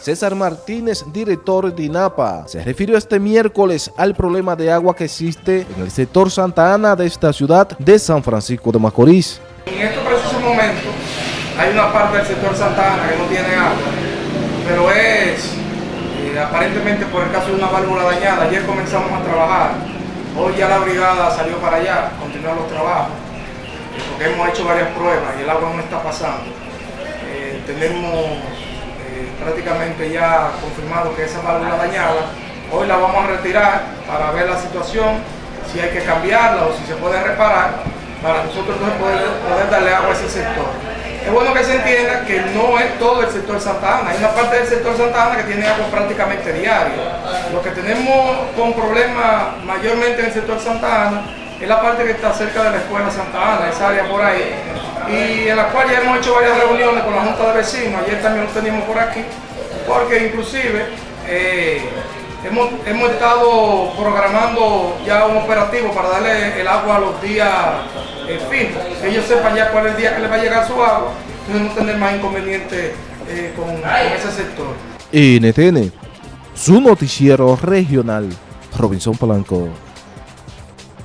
César Martínez, director de INAPA, se refirió este miércoles al problema de agua que existe en el sector Santa Ana de esta ciudad de San Francisco de Macorís. En este preciso momento hay una parte del sector Santa Ana que no tiene agua, pero es eh, aparentemente por el caso de una válvula dañada. Ayer comenzamos a trabajar, hoy ya la brigada salió para allá, continuar los trabajos, eh, porque hemos hecho varias pruebas y el agua no está pasando. Eh, tenemos prácticamente ya confirmado que esa válvula dañada, hoy la vamos a retirar para ver la situación, si hay que cambiarla o si se puede reparar, para nosotros poder, poder darle agua a ese sector. Es bueno que se entienda que no es todo el sector Santa Ana, hay una parte del sector Santa Ana que tiene agua prácticamente diario. Lo que tenemos con problemas mayormente en el sector Santa Ana es la parte que está cerca de la escuela Santa Ana, esa área por ahí, y en la cual ya hemos hecho varias reuniones con la Junta de Vecinos, ayer también lo teníamos por aquí, porque inclusive eh, hemos, estado programando ya un operativo para darle el agua a los días eh, fijos, que ellos sepan ya cuál es el día que les va a llegar su agua, entonces no tener más inconveniente eh, con, ese sector. NTN, su noticiero regional, Robinson Polanco.